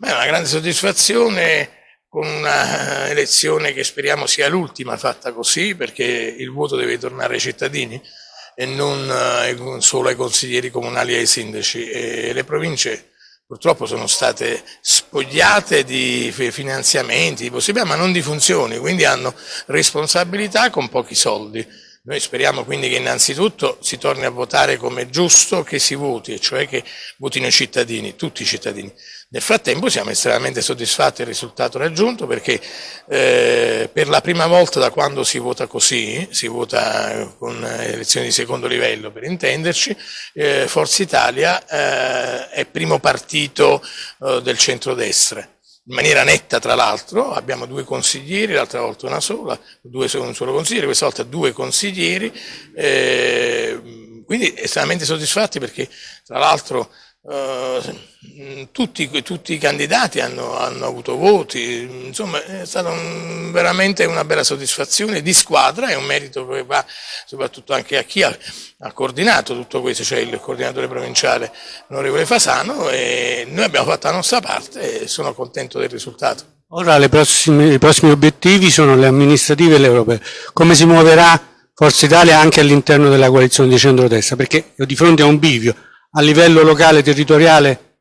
Beh, è una grande soddisfazione con una elezione che speriamo sia l'ultima fatta così, perché il voto deve tornare ai cittadini e non eh, solo ai consiglieri comunali e ai sindaci. E le province purtroppo sono state spogliate di finanziamenti, di possibilità, ma non di funzioni, quindi hanno responsabilità con pochi soldi. Noi speriamo quindi che innanzitutto si torni a votare come è giusto che si voti, cioè che votino i cittadini, tutti i cittadini. Nel frattempo siamo estremamente soddisfatti del risultato raggiunto perché eh, per la prima volta da quando si vota così, si vota con elezioni di secondo livello per intenderci, eh, Forza Italia eh, è primo partito eh, del centrodestra in maniera netta tra l'altro, abbiamo due consiglieri, l'altra volta una sola, due un solo consigliere, questa volta due consiglieri, eh, quindi estremamente soddisfatti perché tra l'altro eh, tutti, tutti, i candidati hanno, hanno, avuto voti, insomma è stata un, veramente una bella soddisfazione di squadra e un merito che va soprattutto anche a chi ha, ha coordinato tutto questo, cioè il coordinatore provinciale onorevole Fasano e noi abbiamo fatto la nostra parte e sono contento del risultato. Ora prossime, i prossimi obiettivi sono le amministrative e le europee. Come si muoverà Forza Italia anche all'interno della coalizione di centrodestra? Perché di fronte a un bivio a livello locale territoriale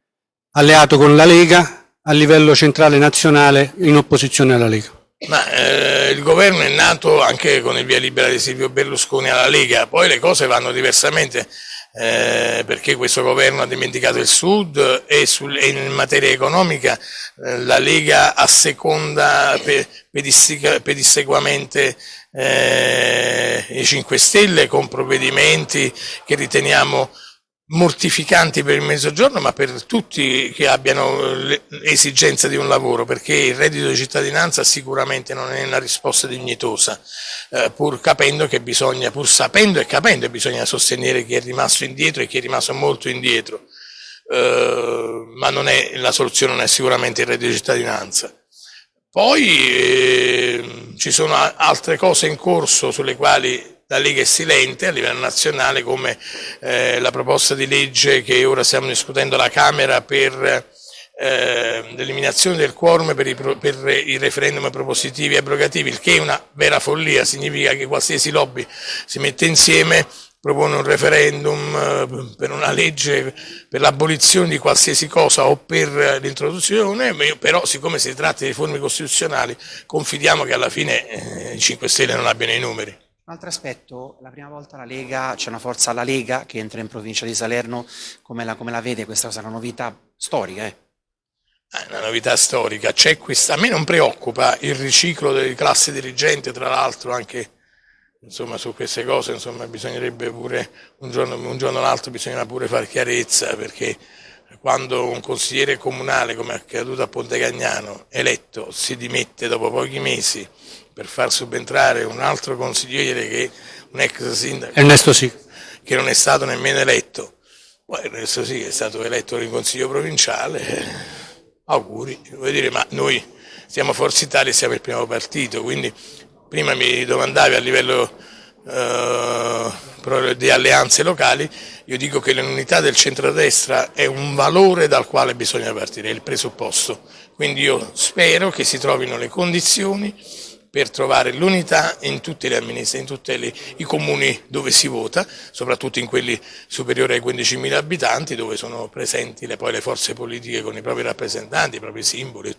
alleato con la Lega, a livello centrale nazionale in opposizione alla Lega. Ma, eh, il governo è nato anche con il via libera di Silvio Berlusconi alla Lega, poi le cose vanno diversamente eh, perché questo governo ha dimenticato il Sud e, sul, e in materia economica eh, la Lega asseconda pedissequamente eh, i 5 Stelle con provvedimenti che riteniamo mortificanti per il mezzogiorno, ma per tutti che abbiano l'esigenza di un lavoro, perché il reddito di cittadinanza sicuramente non è una risposta dignitosa, eh, pur capendo che bisogna, pur sapendo e capendo che bisogna sostenere chi è rimasto indietro e chi è rimasto molto indietro, eh, ma non è, la soluzione non è sicuramente il reddito di cittadinanza. Poi eh, ci sono altre cose in corso sulle quali la Lega è silente a livello nazionale come eh, la proposta di legge che ora stiamo discutendo alla Camera per eh, l'eliminazione del quorum per i, per i, referendum propositivi e abrogativi, il che è una vera follia, significa che qualsiasi lobby si mette insieme propone un referendum eh, per una legge per l'abolizione di qualsiasi cosa o per l'introduzione, però siccome si tratta di riforme costituzionali confidiamo che alla fine eh, i 5 Stelle non abbiano i numeri. Un altro aspetto, la prima volta la Lega, c'è una forza alla Lega che entra in provincia di Salerno, come la, come la vede questa cosa? Una novità storica? Eh? È una novità storica, c'è questa, a me non preoccupa il riciclo delle classi dirigenti, tra l'altro anche insomma, su queste cose insomma, bisognerebbe pure, un giorno, o l'altro bisogna pure fare chiarezza perché quando un consigliere comunale, come è accaduto a Ponte Cagnano, eletto, si dimette dopo pochi mesi per far subentrare un altro consigliere che un ex sindaco Ernesto sì. che non è stato nemmeno eletto. Poi Ernesto sì è stato eletto in consiglio provinciale, auguri, vuol dire, ma noi siamo Forza Italia e siamo il primo partito, quindi prima mi domandavi a livello eh, di alleanze locali, io dico che l'unità del centrodestra è un valore dal quale bisogna partire, è il presupposto. Quindi io spero che si trovino le condizioni per trovare l'unità in tutti in tutti i comuni dove si vota, soprattutto in quelli superiori ai 15.000 abitanti dove sono presenti le, poi le forze politiche con i propri rappresentanti, i propri simboli.